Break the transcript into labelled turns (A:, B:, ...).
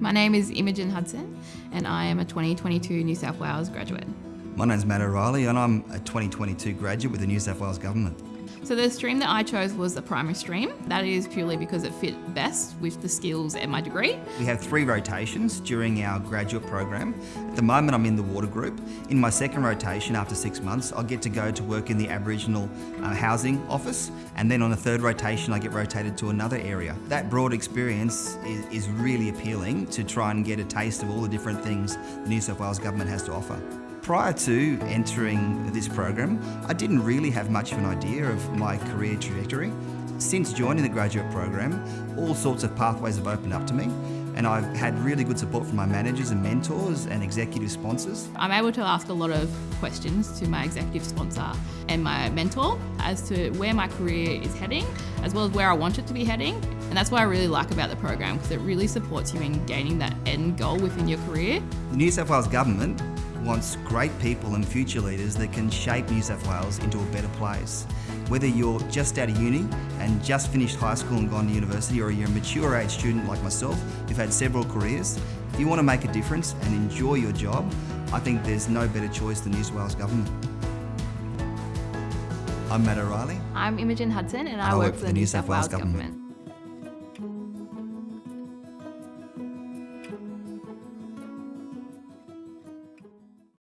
A: My name is Imogen Hudson and I am a 2022 New South Wales graduate.
B: My name's Matt O'Reilly and I'm a 2022 graduate with the New South Wales Government.
A: So the stream that I chose was the primary stream. That is purely because it fit best with the skills and my degree.
B: We have three rotations during our graduate program. At the moment I'm in the water group. In my second rotation after six months I'll get to go to work in the Aboriginal uh, housing office and then on the third rotation I get rotated to another area. That broad experience is, is really appealing to try and get a taste of all the different things the New South Wales Government has to offer. Prior to entering this program, I didn't really have much of an idea of my career trajectory. Since joining the graduate program, all sorts of pathways have opened up to me and I've had really good support from my managers and mentors and executive sponsors.
A: I'm able to ask a lot of questions to my executive sponsor and my mentor as to where my career is heading, as well as where I want it to be heading. And that's what I really like about the program because it really supports you in gaining that end goal within your career.
B: The New South Wales Government wants great people and future leaders that can shape New South Wales into a better place. Whether you're just out of uni and just finished high school and gone to university or you're a mature age student like myself who've had several careers, if you want to make a difference and enjoy your job, I think there's no better choice than New South Wales Government. I'm Matt O'Reilly.
A: I'm Imogen Hudson and I, I work, work, for the New South, South Wales, Wales government. government.